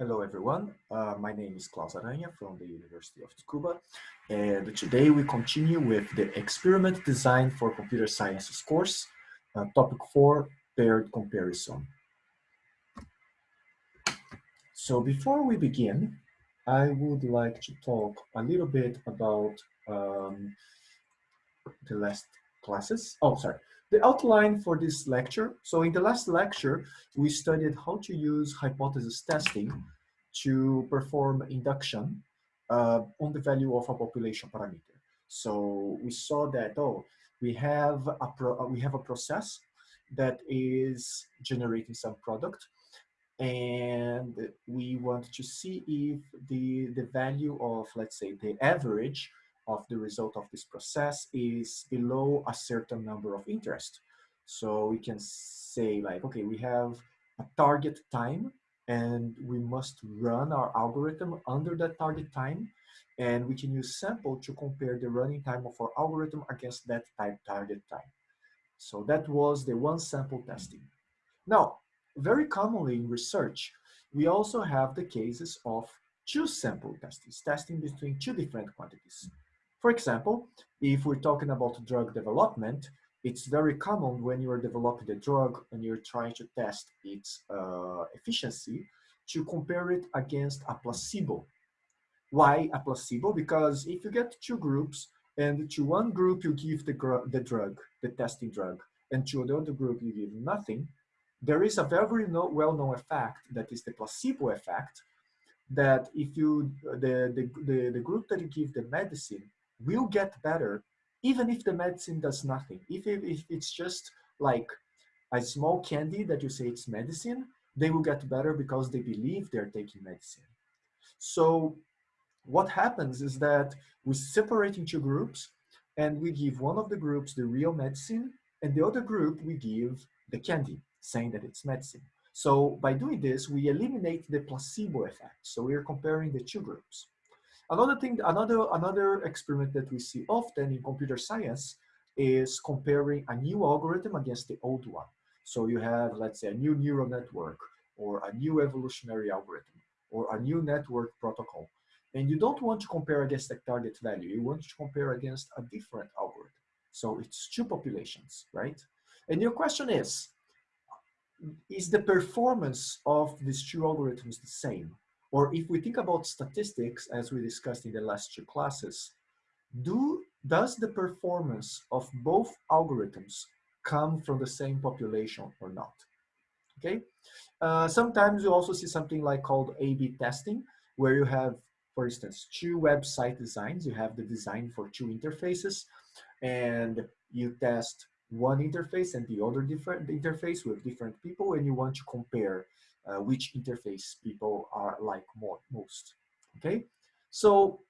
Hello everyone, uh, my name is Claus Aranha from the University of Tsukuba and today we continue with the experiment design for computer sciences course, uh, topic 4, paired comparison. So before we begin, I would like to talk a little bit about um, the last classes. Oh, sorry. The outline for this lecture. So in the last lecture, we studied how to use hypothesis testing to perform induction uh, on the value of a population parameter. So we saw that, oh, we have a, pro we have a process that is generating some product and we want to see if the, the value of, let's say, the average of the result of this process is below a certain number of interest. So we can say like, okay, we have a target time and we must run our algorithm under that target time and we can use sample to compare the running time of our algorithm against that type target time. So that was the one sample testing. Now, very commonly in research, we also have the cases of two sample testings, testing between two different quantities. For example, if we're talking about drug development, it's very common when you're developing a drug and you're trying to test its uh, efficiency to compare it against a placebo. Why a placebo? Because if you get two groups and to one group you give the, the drug, the testing drug, and to the other group you give nothing, there is a very well-known effect that is the placebo effect that if you, the, the, the, the group that you give the medicine will get better even if the medicine does nothing. If, it, if it's just like a small candy that you say it's medicine, they will get better because they believe they're taking medicine. So what happens is that we separate into groups and we give one of the groups the real medicine and the other group we give the candy, saying that it's medicine. So by doing this, we eliminate the placebo effect. So we're comparing the two groups. Another thing, another, another experiment that we see often in computer science is comparing a new algorithm against the old one. So you have, let's say, a new neural network or a new evolutionary algorithm or a new network protocol. And you don't want to compare against the target value. You want to compare against a different algorithm. So it's two populations, right? And your question is, is the performance of these two algorithms the same? Or if we think about statistics, as we discussed in the last two classes, do, does the performance of both algorithms come from the same population or not? Okay. Uh, sometimes you also see something like called A-B testing, where you have, for instance, two website designs. You have the design for two interfaces, and you test one interface and the other different interface with different people, and you want to compare uh, which interface people are like more most. Okay, so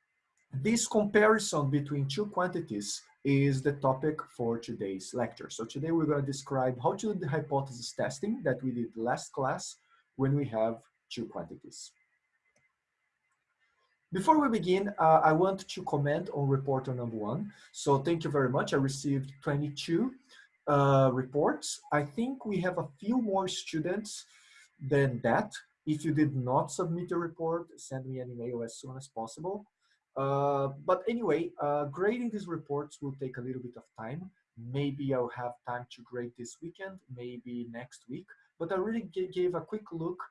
this comparison between two quantities is the topic for today's lecture. So today we're going to describe how to do the hypothesis testing that we did last class when we have two quantities. Before we begin, uh, I want to comment on reporter number one. So thank you very much. I received 22 uh, reports. I think we have a few more students than that. If you did not submit a report, send me an email as soon as possible. Uh, but anyway, uh, grading these reports will take a little bit of time. Maybe I'll have time to grade this weekend, maybe next week. But I really gave a quick look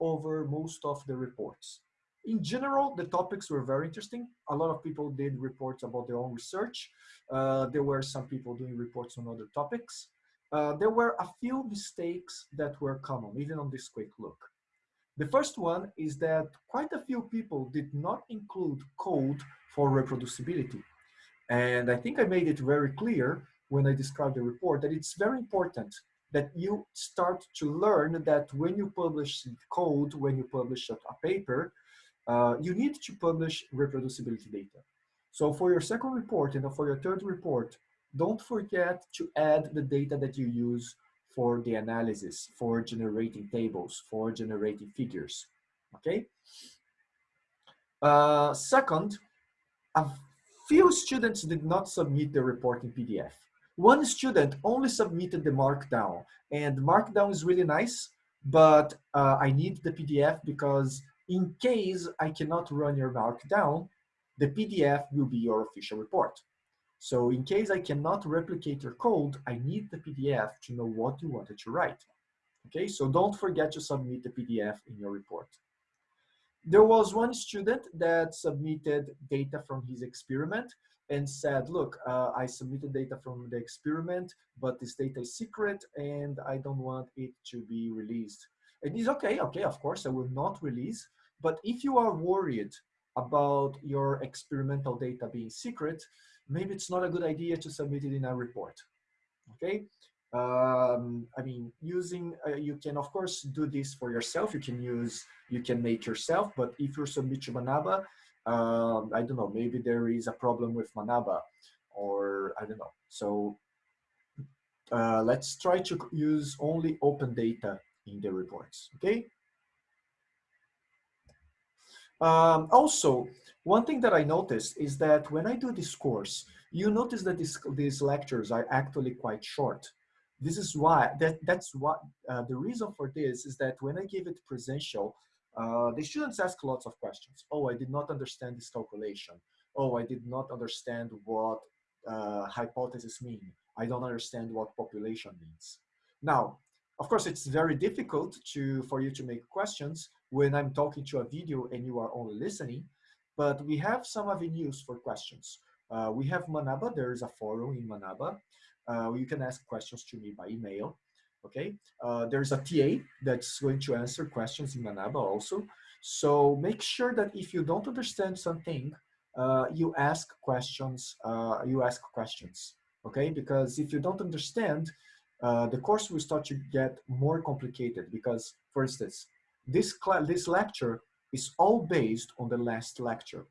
over most of the reports. In general, the topics were very interesting. A lot of people did reports about their own research. Uh, there were some people doing reports on other topics. Uh, there were a few mistakes that were common, even on this quick look. The first one is that quite a few people did not include code for reproducibility. And I think I made it very clear when I described the report that it's very important that you start to learn that when you publish code, when you publish a, paper, uh, you need to publish reproducibility data. So for your second report and for your third report, don't forget to add the data that you use for the analysis, for generating tables, for generating figures, okay? Uh, second, a few students did not submit the report in PDF. One student only submitted the Markdown, and Markdown is really nice, but uh, I need the PDF because in case I cannot run your markdown, the PDF will be your official report. So in case I cannot replicate your code, I need the PDF to know what you wanted to write. Okay, so don't forget to submit the PDF in your report. There was one student that submitted data from his experiment and said, look, uh, I submitted data from the experiment, but this data is secret and I don't want it to be released. And he's okay, okay, of course, I will not release. But if you are worried about your experimental data being secret, maybe it's not a good idea to submit it in a report, okay? Um, I mean, using, uh, you can of course do this for yourself. You can use, you can make yourself, but if you submit to Manaba, um, I don't know, maybe there is a problem with Manaba or I don't know. So uh, let's try to use only open data in the reports, okay? Um, also, one thing that I noticed is that when I do this course, you notice that this, these lectures are actually quite short. This is why, that, that's what, uh, the reason for this is that when I give it presential, uh, the students ask lots of questions. Oh, I did not understand this calculation. Oh, I did not understand what uh, hypothesis mean. I don't understand what population means. Now, of course, it's very difficult to for you to make questions when I'm talking to a video and you are only listening, but we have some avenues for questions. Uh, we have Manaba, there is a forum in Manaba. Uh, you can ask questions to me by email okay? Uh, there's a TA that's going to answer questions in Manaba also. So make sure that if you don't understand something, uh, you ask questions, uh, you ask questions, okay? Because if you don't understand, uh, the course will start to get more complicated because, for instance, this, this lecture is all based on the last lecture.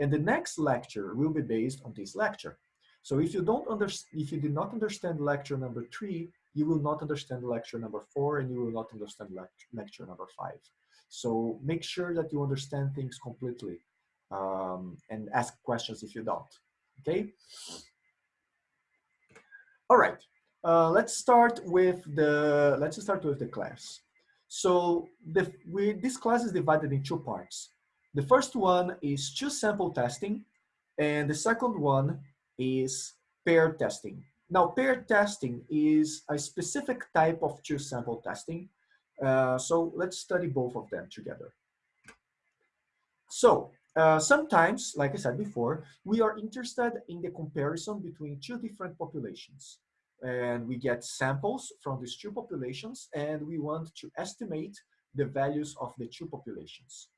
And the next lecture will be based on this lecture. So if you don't understand, if you did not understand lecture number three, you will not understand lecture number four and you will not understand lect lecture number five. So make sure that you understand things completely um, and ask questions if you don't, okay? All right, uh, let's start with the, let's start with the class. So the, we, this class is divided in two parts. The first one is two sample testing and the second one is pair testing. Now, paired testing is a specific type of two sample testing. Uh, so let's study both of them together. So uh, sometimes, like I said before, we are interested in the comparison between two different populations. And we get samples from these two populations and we want to estimate the values of the two populations.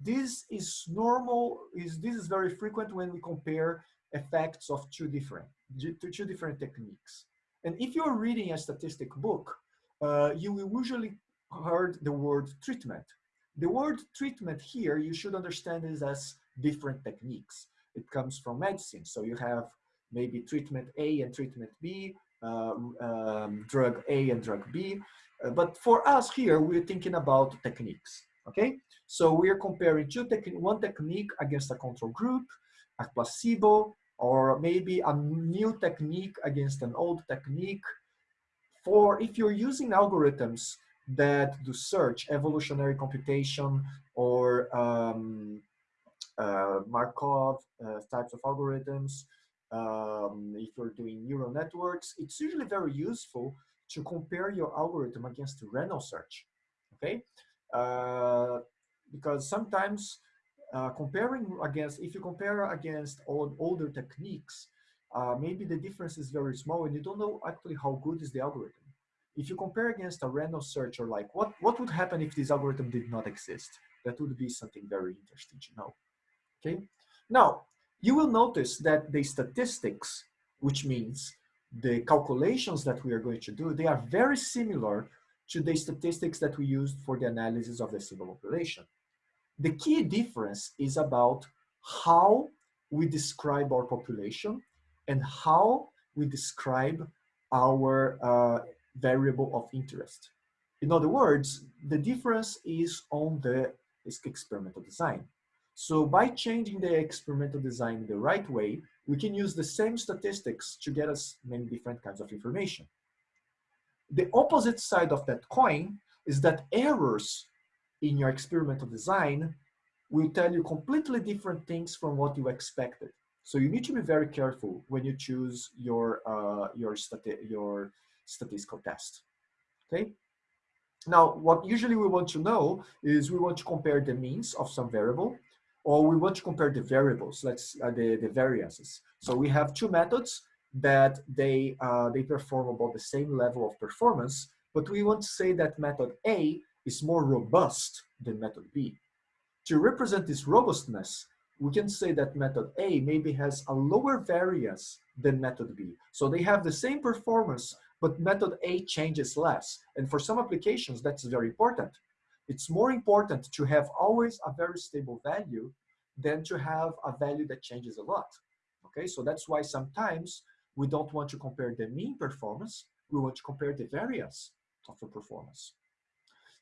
This is normal, is, this is very frequent when we compare effects of two different, two different techniques. And if you're reading a statistic book, uh, you will usually heard the word treatment. The word treatment here, you should understand is as different techniques. It comes from medicine. So you have maybe treatment A and treatment B, uh, um, drug A and drug B. Uh, but for us here, we're thinking about techniques, okay? So we're comparing two technique, one technique against a control group, a placebo, or maybe a new technique against an old technique. For if you're using algorithms that do search, evolutionary computation, or um, uh, Markov uh, types of algorithms, um, if you're doing neural networks, it's usually very useful to compare your algorithm against random search, okay? Uh, because sometimes uh, comparing against, if you compare against old, older techniques, uh, maybe the difference is very small and you don't know actually how good is the algorithm. If you compare against a random search or like, what, what would happen if this algorithm did not exist? That would be something very interesting to know, okay? Now, you will notice that the statistics, which means the calculations that we are going to do, they are very similar to the statistics that we used for the analysis of the civil population. The key difference is about how we describe our population and how we describe our uh, variable of interest. In other words, the difference is on the experimental design. So by changing the experimental design the right way, we can use the same statistics to get us many different kinds of information. The opposite side of that coin is that errors in your experimental design will tell you completely different things from what you expected. So you need to be very careful when you choose your, uh, your, stati your statistical test, okay? Now, what usually we want to know is we want to compare the means of some variable, or we want to compare the variables, let's uh, the, the variances. So we have two methods that they, uh, they perform about the same level of performance, but we want to say that method A is more robust than method B. To represent this robustness, we can say that method A maybe has a lower variance than method B. So they have the same performance, but method A changes less. And for some applications, that's very important. It's more important to have always a very stable value than to have a value that changes a lot. Okay, so that's why sometimes we don't want to compare the mean performance, we want to compare the variance of the performance.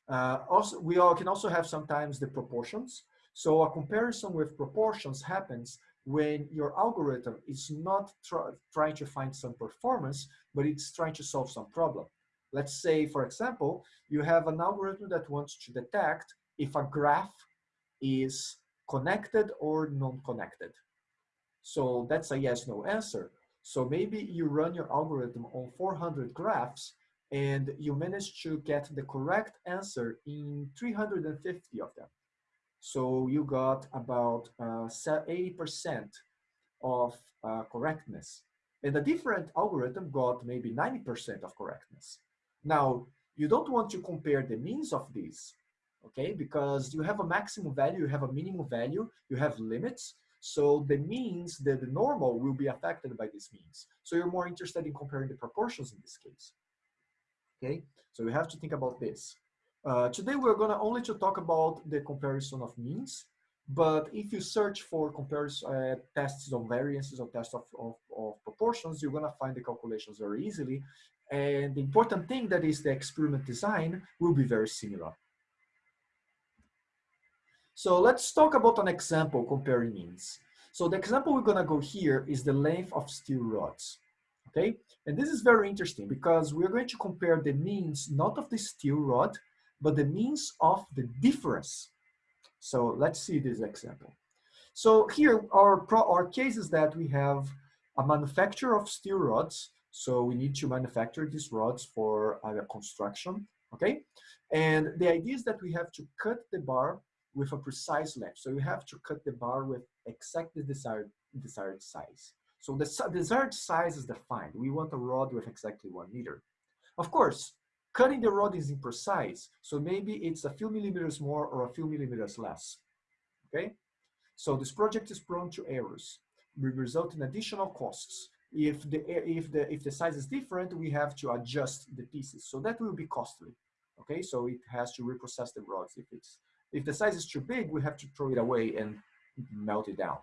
Uh, also, we all can also have sometimes the proportions. So a comparison with proportions happens when your algorithm is not try, trying to find some performance, but it's trying to solve some problem. Let's say, for example, you have an algorithm that wants to detect if a graph is connected or non-connected. So that's a yes, no answer. So maybe you run your algorithm on 400 graphs and you manage to get the correct answer in 350 of them. So you got about 80% uh, of uh, correctness. And a different algorithm got maybe 90% of correctness. Now, you don't want to compare the means of these, okay? Because you have a maximum value, you have a minimum value, you have limits. So the means, the, the normal will be affected by these means. So you're more interested in comparing the proportions in this case. Okay, so you have to think about this. Uh, today we're gonna only to talk about the comparison of means, but if you search for comparison uh, tests on variances or tests of, of, of, proportions, you're gonna find the calculations very easily. And the important thing that is the experiment design will be very similar. So let's talk about an example comparing means. So the example we're gonna go here is the length of steel rods okay? And this is very interesting because we're going to compare the means, not of the steel rod, but the means of the difference. So let's see this example. So here our, our case is that we have a manufacturer of steel rods. So we need to manufacture these rods for our construction, okay? And the idea is that we have to cut the bar with a precise length. So we have to cut the bar with exactly desired, desired size. So the desired size is defined. We want a rod with exactly one meter. Of course, Cutting the rod is imprecise, so maybe it's a few millimeters more or a few millimeters less, okay? So this project is prone to errors, will result in additional costs. If the, if, the, if the size is different, we have to adjust the pieces. So that will be costly, okay? So it has to reprocess the rods. If, it's, if the size is too big, we have to throw it away and melt it down.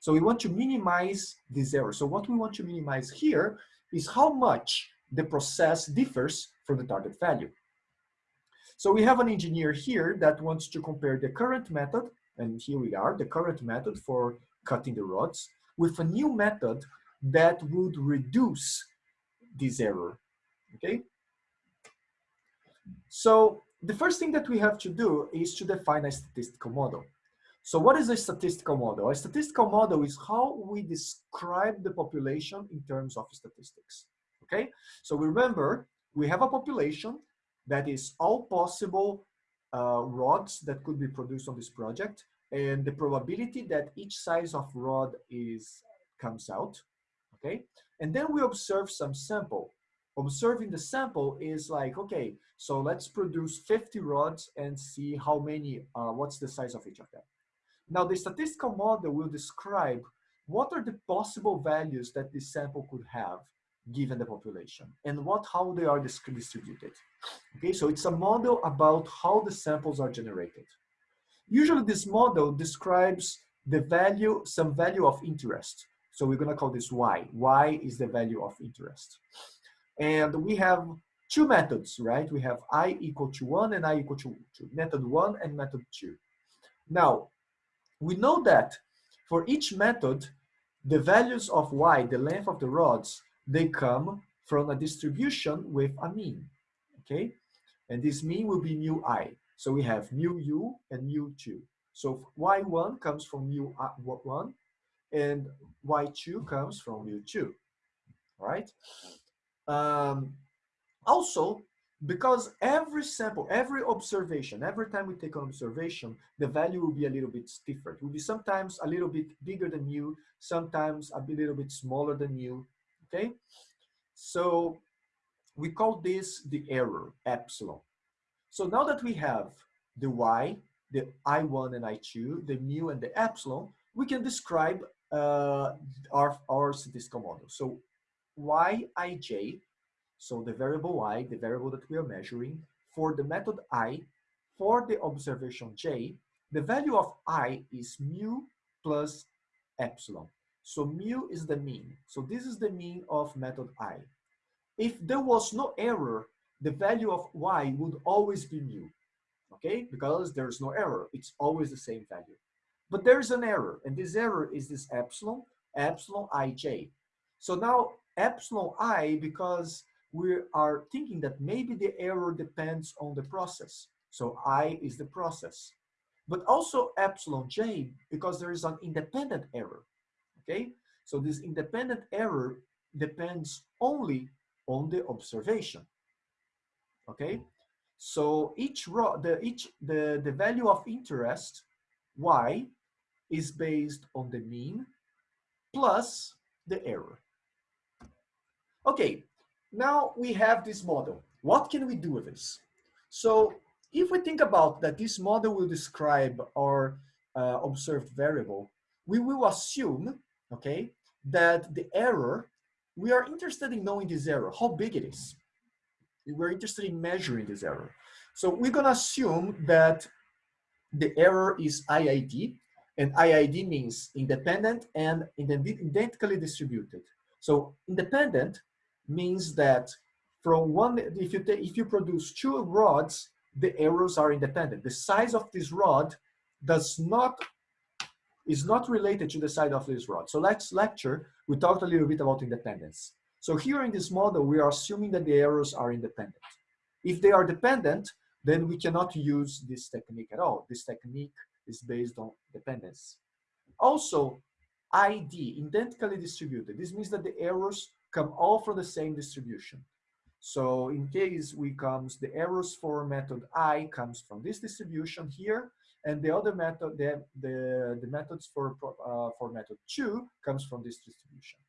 So we want to minimize this error. So what we want to minimize here is how much the process differs from the target value. So we have an engineer here that wants to compare the current method, and here we are, the current method for cutting the rods, with a new method that would reduce this error, okay? So the first thing that we have to do is to define a statistical model. So what is a statistical model? A statistical model is how we describe the population in terms of statistics okay? So remember, we have a population that is all possible uh, rods that could be produced on this project and the probability that each size of rod is comes out, okay? And then we observe some sample. Observing the sample is like, okay, so let's produce 50 rods and see how many, uh, what's the size of each of them. Now the statistical model will describe what are the possible values that this sample could have given the population and what how they are distributed. Okay, so it's a model about how the samples are generated. Usually this model describes the value, some value of interest. So we're gonna call this Y. Y is the value of interest. And we have two methods, right? We have I equal to one and I equal to two, method one and method two. Now, we know that for each method, the values of Y, the length of the rods, they come from a distribution with a mean, okay? And this mean will be mu i. So we have mu u and mu2. So y1 comes from mu1 uh, and y2 comes from u2, right? Um, also, because every sample, every observation, every time we take an observation, the value will be a little bit different. It will be sometimes a little bit bigger than u, sometimes a little bit smaller than u, okay? So we call this the error, epsilon. So now that we have the y, the I1 and I2, the mu and the epsilon, we can describe uh, our, our statistical model. So yij, so the variable y, the variable that we are measuring, for the method i, for the observation j, the value of i is mu plus epsilon. So mu is the mean. So this is the mean of method i. If there was no error, the value of y would always be mu okay? Because there's no error, it's always the same value. But there is an error, and this error is this epsilon, epsilon ij. So now epsilon i, because we are thinking that maybe the error depends on the process. So i is the process. But also epsilon j, because there is an independent error, okay? So this independent error depends only on the observation, okay? So each row, the each the the value of interest y is based on the mean plus the error. Okay, now we have this model. What can we do with this? So if we think about that this model will describe our uh, observed variable, we will assume, okay, that the error, we are interested in knowing this error, how big it is we're interested in measuring this error. So we're gonna assume that the error is IID, and IID means independent and identically distributed. So independent means that from one, if you, if you produce two rods, the errors are independent. The size of this rod does not, is not related to the size of this rod. So let's lecture, we talked a little bit about independence. So here in this model, we are assuming that the errors are independent. If they are dependent, then we cannot use this technique at all. This technique is based on dependence. Also, ID, identically distributed. This means that the errors come all from the same distribution. So in case we comes, the errors for method I comes from this distribution here, and the other method, the, the, the methods for, uh, for method two comes from this distribution.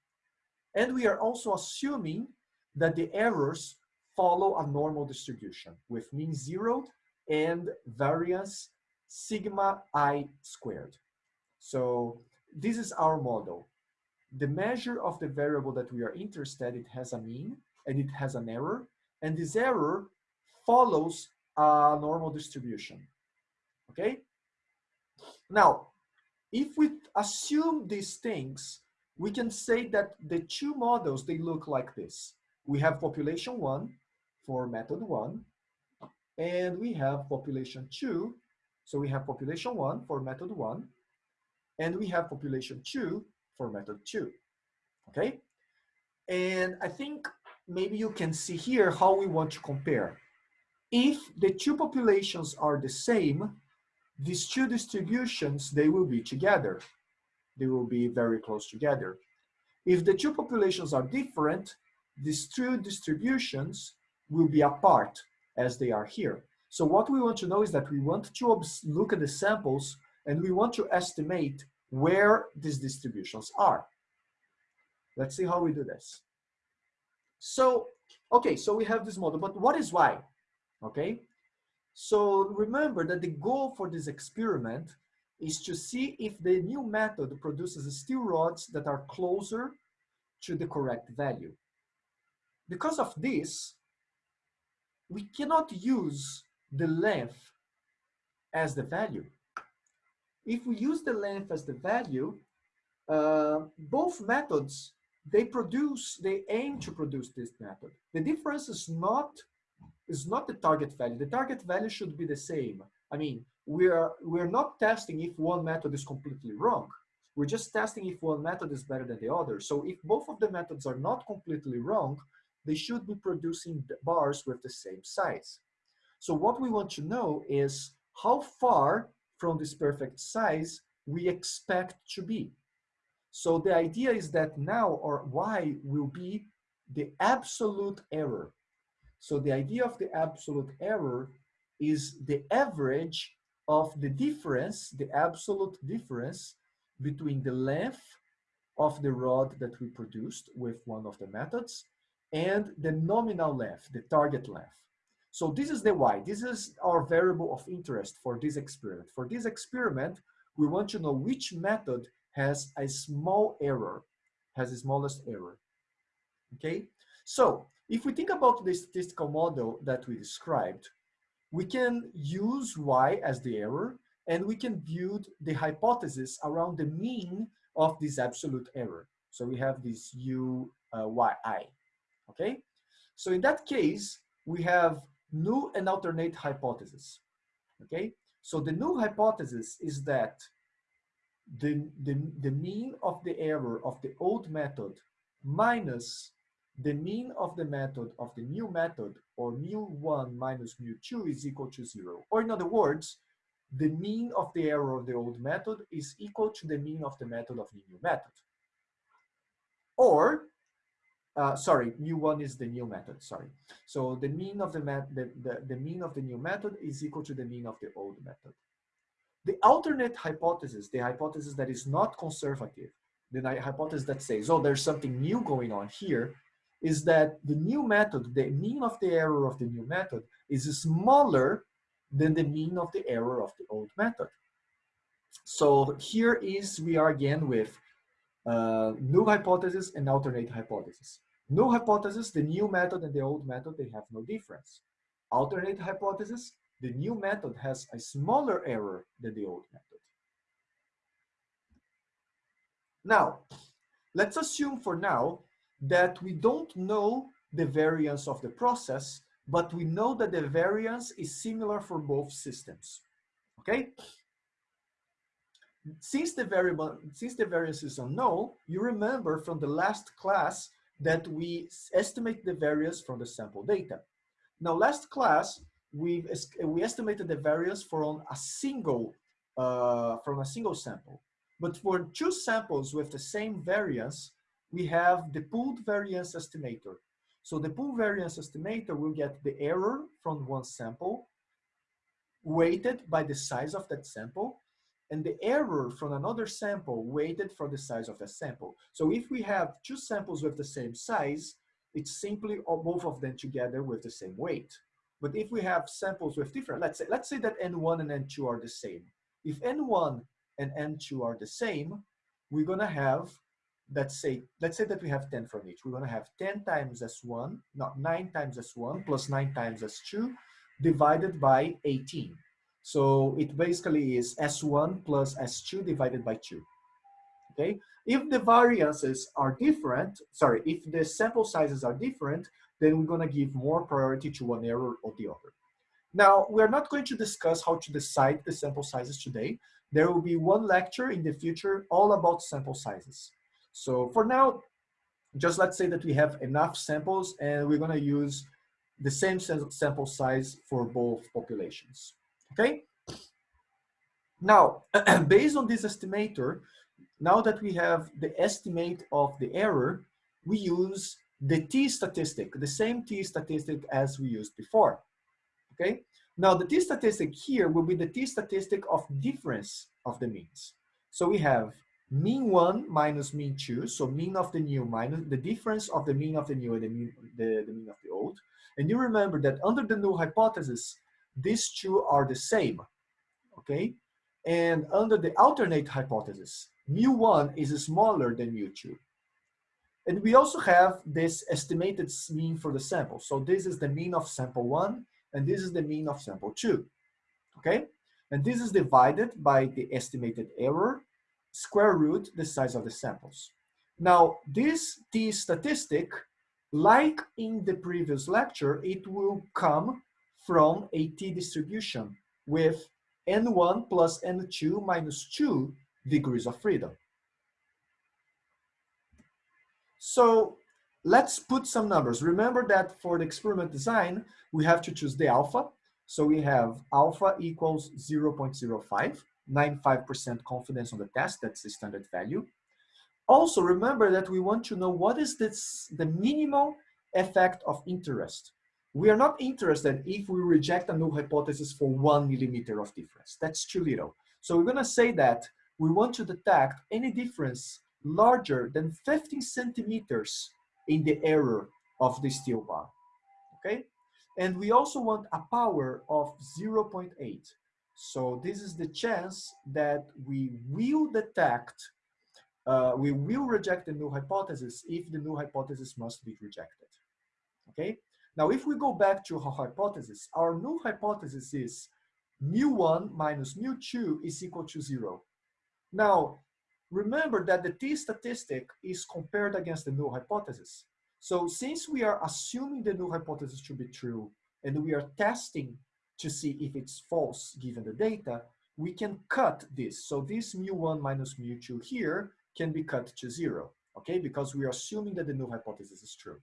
And we are also assuming that the errors follow a normal distribution with mean zero and variance sigma i squared. So this is our model. The measure of the variable that we are interested, it has a mean and it has an error. And this error follows a normal distribution, okay? Now, if we assume these things, we can say that the two models, they look like this. We have population one for method one, and we have population two. So we have population one for method one, and we have population two for method two, okay? And I think maybe you can see here how we want to compare. If the two populations are the same, these two distributions, they will be together they will be very close together. If the two populations are different, these two distributions will be apart as they are here. So what we want to know is that we want to look at the samples and we want to estimate where these distributions are. Let's see how we do this. So, okay, so we have this model, but what is y? Okay, so remember that the goal for this experiment is to see if the new method produces steel rods that are closer to the correct value. Because of this, we cannot use the length as the value. If we use the length as the value, uh, both methods, they produce, they aim to produce this method. The difference is not, is not the target value. The target value should be the same. I mean, we are we're not testing if one method is completely wrong. We're just testing if one method is better than the other. So if both of the methods are not completely wrong, they should be producing bars with the same size. So what we want to know is how far from this perfect size we expect to be. So the idea is that now or y will be the absolute error. So the idea of the absolute error is the average of the difference, the absolute difference between the length of the rod that we produced with one of the methods and the nominal length, the target length. So this is the y. This is our variable of interest for this experiment. For this experiment, we want to know which method has a small error, has the smallest error. Okay? So if we think about the statistical model that we described, we can use y as the error and we can build the hypothesis around the mean of this absolute error. So we have this u uh, y i, okay? So in that case, we have null and alternate hypothesis, okay? So the null hypothesis is that the, the, the mean of the error of the old method minus the mean of the method of the new method or mu1 minus mu2 is equal to zero. Or in other words, the mean of the error of the old method is equal to the mean of the method of the new method. Or, uh, sorry, mu1 is the new method, sorry. So the mean of the, the, the, the mean of the new method is equal to the mean of the old method. The alternate hypothesis, the hypothesis that is not conservative, the hypothesis that says, oh, there's something new going on here, is that the new method, the mean of the error of the new method is smaller than the mean of the error of the old method. So here is, we are again with uh, null hypothesis and alternate hypothesis. Null hypothesis, the new method and the old method, they have no difference. Alternate hypothesis, the new method has a smaller error than the old method. Now, let's assume for now that we don't know the variance of the process, but we know that the variance is similar for both systems, okay? Since the variable, since the variance is unknown, you remember from the last class that we estimate the variance from the sample data. Now, last class, we we estimated the variance from a single, uh, from a single sample. But for two samples with the same variance, we have the pooled variance estimator. So the pool variance estimator will get the error from one sample weighted by the size of that sample and the error from another sample weighted for the size of the sample. So if we have two samples with the same size, it's simply both of them together with the same weight. But if we have samples with different, let's say, let's say that N1 and N2 are the same. If N1 and N2 are the same, we're gonna have let's say let's say that we have 10 from each we're going to have 10 times s1 not 9 times s1 plus 9 times s2 divided by 18 so it basically is s1 plus s2 divided by 2 okay? If the variances are different sorry if the sample sizes are different then we're going to give more priority to one error or the other. Now we're not going to discuss how to decide the sample sizes today. There will be one lecture in the future all about sample sizes. So for now, just let's say that we have enough samples and we're gonna use the same sample size for both populations, okay? Now, based on this estimator, now that we have the estimate of the error, we use the t statistic, the same t statistic as we used before, okay? Now the t statistic here will be the t statistic of difference of the means. So we have mean one minus mean two, so mean of the new minus the difference of the mean of the new and the mean, the, the mean of the old. And you remember that under the null hypothesis, these two are the same, okay? And under the alternate hypothesis, mu1 is smaller than mu2. And we also have this estimated mean for the sample. So this is the mean of sample one, and this is the mean of sample two, okay? And this is divided by the estimated error square root the size of the samples. Now, this t statistic, like in the previous lecture, it will come from a t distribution with n1 plus n2 minus 2 degrees of freedom. So let's put some numbers. Remember that for the experiment design, we have to choose the alpha. So we have alpha equals 0.05, 95% confidence on the test, that's the standard value. Also remember that we want to know what is this, the minimal effect of interest. We are not interested if we reject a null hypothesis for one millimeter of difference. That's too little. So we're gonna say that we want to detect any difference larger than 15 centimeters in the error of the steel bar, okay? And we also want a power of 0.8. So this is the chance that we will detect, uh, we will reject the null hypothesis if the null hypothesis must be rejected, okay? Now, if we go back to our hypothesis, our null hypothesis is mu1 minus mu2 is equal to zero. Now, remember that the t statistic is compared against the null hypothesis. So since we are assuming the null hypothesis to be true and we are testing to see if it's false given the data, we can cut this. So this mu1 minus mu2 here can be cut to zero, okay? Because we are assuming that the null hypothesis is true.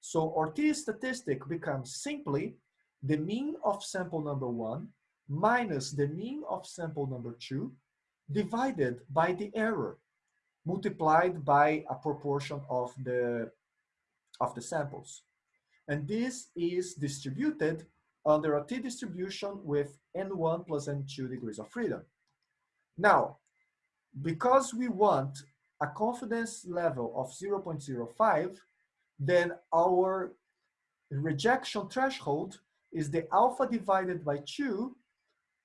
So our t statistic becomes simply the mean of sample number one minus the mean of sample number two divided by the error multiplied by a proportion of the of the samples. And this is distributed under a t-distribution with n1 plus n2 degrees of freedom. Now, because we want a confidence level of 0.05, then our rejection threshold is the alpha divided by 2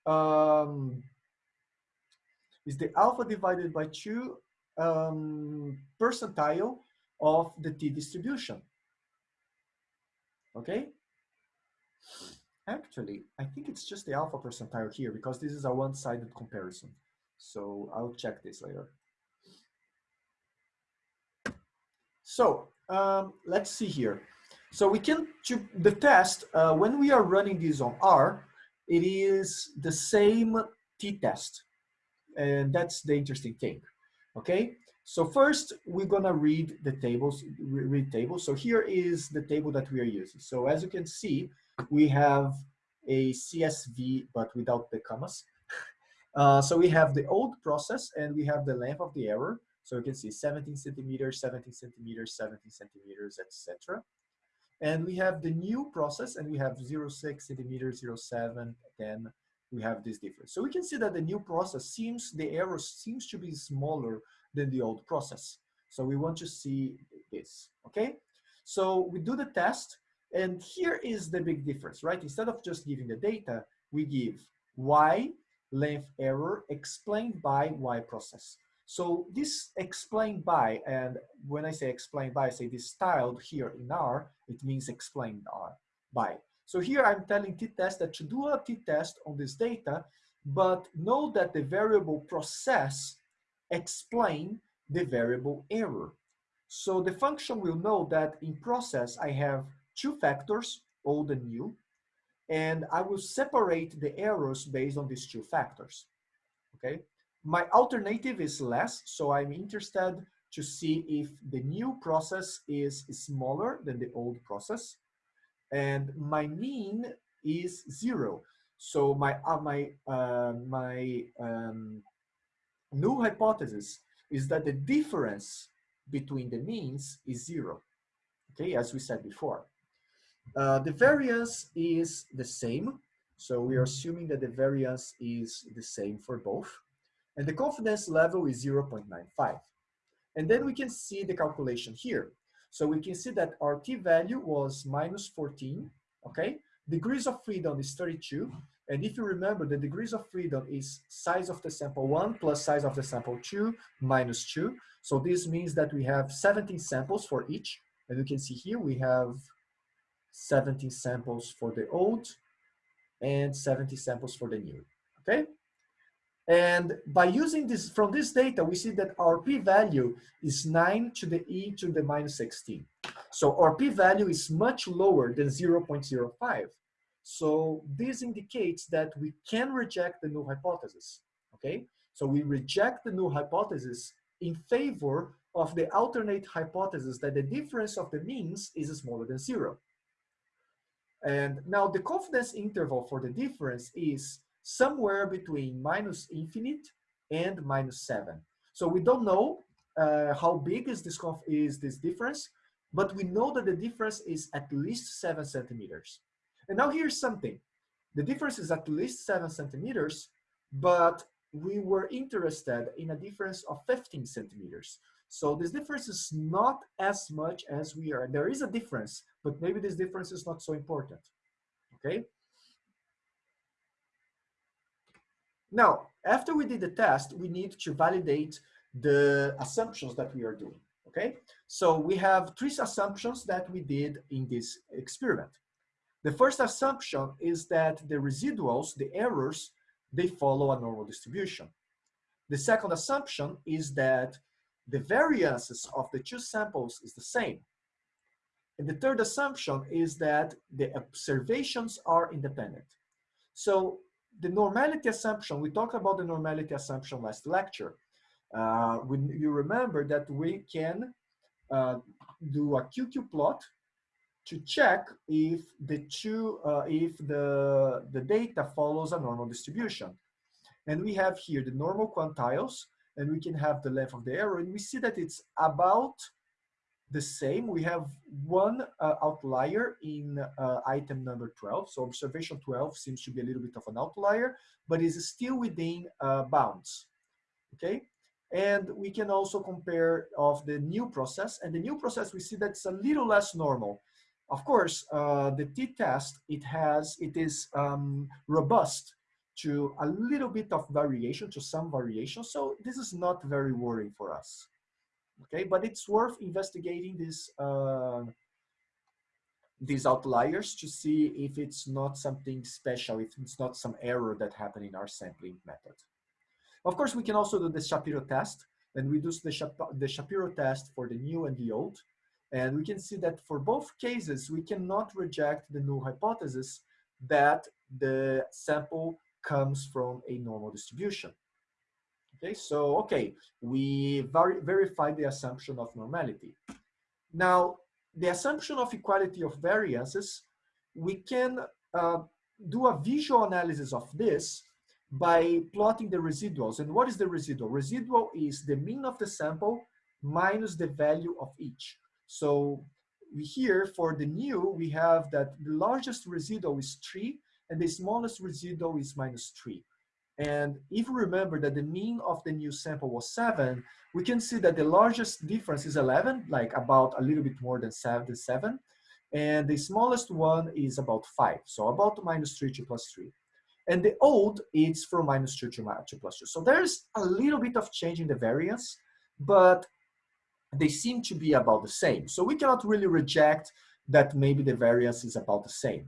um, is the alpha divided by 2 um, percentile of the t-distribution. Okay? Actually, I think it's just the alpha percentile here because this is a one-sided comparison. So I'll check this later. So um, let's see here. So we can, the test, uh, when we are running this on R, it is the same t-test. And that's the interesting thing, okay? So first, we're gonna read the tables, read tables. So here is the table that we are using. So as you can see, we have a CSV, but without the commas. Uh, so we have the old process and we have the length of the error. So you can see 17 centimeters, 17 centimeters, 17 centimeters, etc. And we have the new process and we have 0, 06 centimeters, 0, 07, then we have this difference. So we can see that the new process seems, the error seems to be smaller than the old process. So we want to see this, okay? So we do the test, and here is the big difference, right? Instead of just giving the data, we give y length error explained by y process. So this explained by, and when I say explained by, I say this tilde here in R, it means explained by. So here I'm telling t-test that to do a t-test on this data, but know that the variable process explain the variable error. So the function will know that in process I have two factors, old and new, and I will separate the errors based on these two factors, okay? My alternative is less, so I'm interested to see if the new process is smaller than the old process, and my mean is zero. So my uh, my uh, my um, null hypothesis is that the difference between the means is zero, okay, as we said before. Uh, the variance is the same, so we are assuming that the variance is the same for both, and the confidence level is 0.95. And then we can see the calculation here. So we can see that our t-value was minus 14, okay? Degrees of freedom is 32, and if you remember, the degrees of freedom is size of the sample 1 plus size of the sample 2 minus 2. So this means that we have 17 samples for each. And you can see here we have 17 samples for the old and 70 samples for the new, okay? And by using this, from this data, we see that our p-value is 9 to the e to the minus 16. So our p-value is much lower than 0.05. So this indicates that we can reject the null hypothesis, okay? So we reject the null hypothesis in favor of the alternate hypothesis that the difference of the means is smaller than zero. And now the confidence interval for the difference is somewhere between minus infinite and minus seven. So we don't know uh, how big is this, is this difference, but we know that the difference is at least seven centimeters. And now here's something. The difference is at least seven centimeters, but we were interested in a difference of 15 centimeters. So this difference is not as much as we are. There is a difference, but maybe this difference is not so important, okay? Now, after we did the test, we need to validate the assumptions that we are doing, okay? So we have three assumptions that we did in this experiment. The first assumption is that the residuals, the errors, they follow a normal distribution. The second assumption is that the variances of the two samples is the same. And the third assumption is that the observations are independent. So the normality assumption, we talked about the normality assumption last lecture. Uh, when you remember that we can uh, do a QQ plot to check if the two, uh, if the, the data follows a normal distribution. And we have here the normal quantiles, and we can have the length of the error, and we see that it's about the same. We have one uh, outlier in uh, item number 12. So observation 12 seems to be a little bit of an outlier, but is still within uh, bounds, okay? And we can also compare of the new process, and the new process, we see that's a little less normal. Of course, uh, the t-test, it has, it is um, robust to a little bit of variation, to some variation. So this is not very worrying for us. Okay, but it's worth investigating these uh, these outliers to see if it's not something special, if it's not some error that happened in our sampling method. Of course, we can also do the Shapiro test, and we do the, Shap the Shapiro test for the new and the old. And we can see that for both cases, we cannot reject the null hypothesis that the sample comes from a normal distribution. Okay, so, okay, we ver verify the assumption of normality. Now, the assumption of equality of variances, we can uh, do a visual analysis of this by plotting the residuals. And what is the residual? Residual is the mean of the sample minus the value of each. So we here for the new, we have that the largest residual is three and the smallest residual is minus three. And if we remember that the mean of the new sample was seven, we can see that the largest difference is 11, like about a little bit more than seven, seven. And the smallest one is about five. So about minus three to plus three. And the old is from minus two to, plus two. So there's a little bit of change in the variance, but they seem to be about the same. So we cannot really reject that maybe the variance is about the same.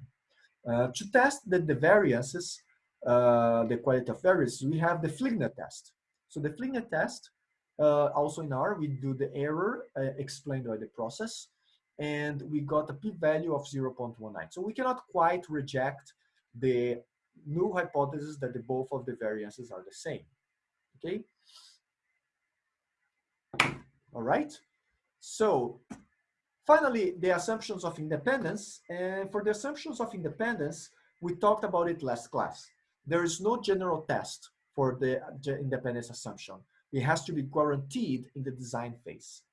Uh, to test the, the variances, uh, the quality of variances, we have the Fligner test. So the Fligner test, uh, also in R, we do the error uh, explained by the process, and we got a p-value of 0.19. So we cannot quite reject the null hypothesis that the both of the variances are the same. Okay. All right. So Finally, the assumptions of independence. And for the assumptions of independence, we talked about it last class. There is no general test for the independence assumption. It has to be guaranteed in the design phase.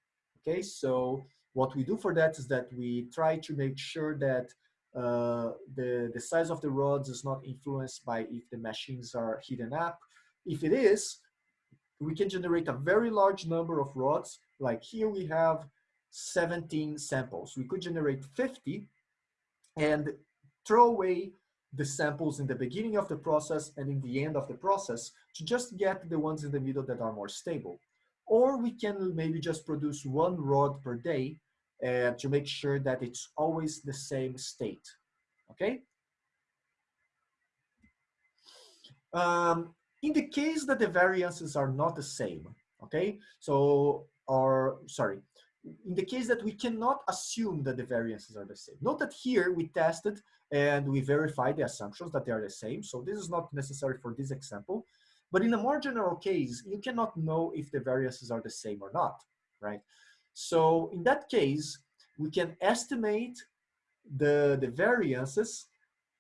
Okay, so what we do for that is that we try to make sure that uh, the, the size of the rods is not influenced by if the machines are hidden up. If it is, we can generate a very large number of rods. Like here we have 17 samples. We could generate 50 and throw away the samples in the beginning of the process and in the end of the process to just get the ones in the middle that are more stable. Or we can maybe just produce one rod per day uh, to make sure that it's always the same state, okay? Um, in the case that the variances are not the same, okay? So, or sorry, in the case that we cannot assume that the variances are the same. Note that here we tested and we verified the assumptions that they are the same. So this is not necessary for this example. But in a more general case, you cannot know if the variances are the same or not, right? So in that case, we can estimate the, the variances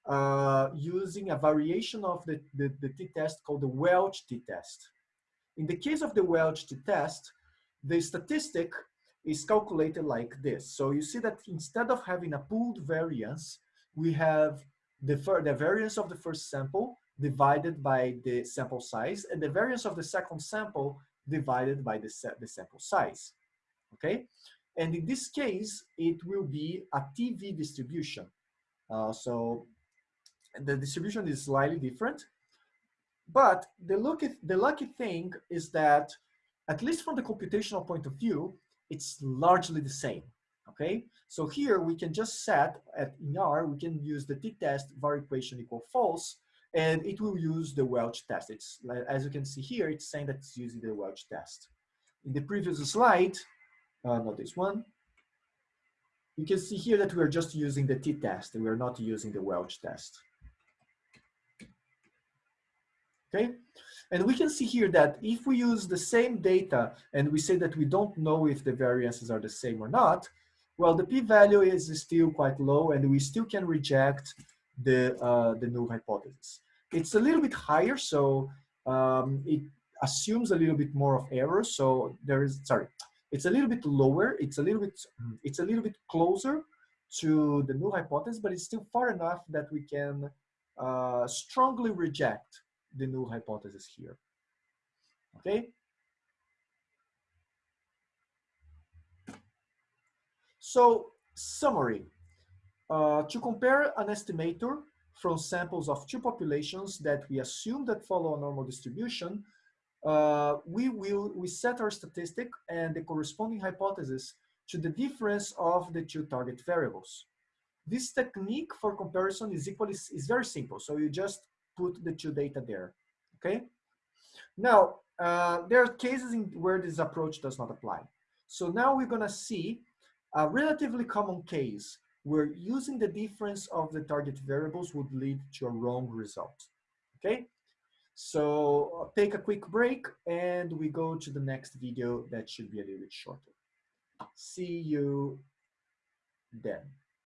uh, using a variation of the, the, the t-test called the Welch t-test. In the case of the Welch t-test, the statistic is calculated like this. So you see that instead of having a pooled variance, we have the, the variance of the first sample divided by the sample size and the variance of the second sample divided by the, the sample size, okay? And in this case, it will be a TV distribution. Uh, so the distribution is slightly different. But the lucky, the lucky thing is that, at least from the computational point of view, it's largely the same, okay? So here we can just set, at in R, we can use the t-test var equation equal false, and it will use the Welch test. It's, as you can see here, it's saying that it's using the Welch test. In the previous slide, uh, not this one, you can see here that we're just using the t-test, we're not using the Welch test okay? And we can see here that if we use the same data and we say that we don't know if the variances are the same or not, well, the p-value is still quite low and we still can reject the, uh, the null hypothesis. It's a little bit higher, so um, it assumes a little bit more of error. So there is, sorry, it's a little bit lower. It's a little bit, it's a little bit closer to the null hypothesis, but it's still far enough that we can uh, strongly reject the null hypothesis here. Okay? So, summary. Uh, to compare an estimator from samples of two populations that we assume that follow a normal distribution, uh, we will we set our statistic and the corresponding hypothesis to the difference of the two target variables. This technique for comparison is equally is very simple. So you just put the two data there, okay? Now, uh, there are cases in where this approach does not apply. So now we're gonna see a relatively common case where using the difference of the target variables would lead to a wrong result, okay? So take a quick break and we go to the next video that should be a little bit shorter. See you then.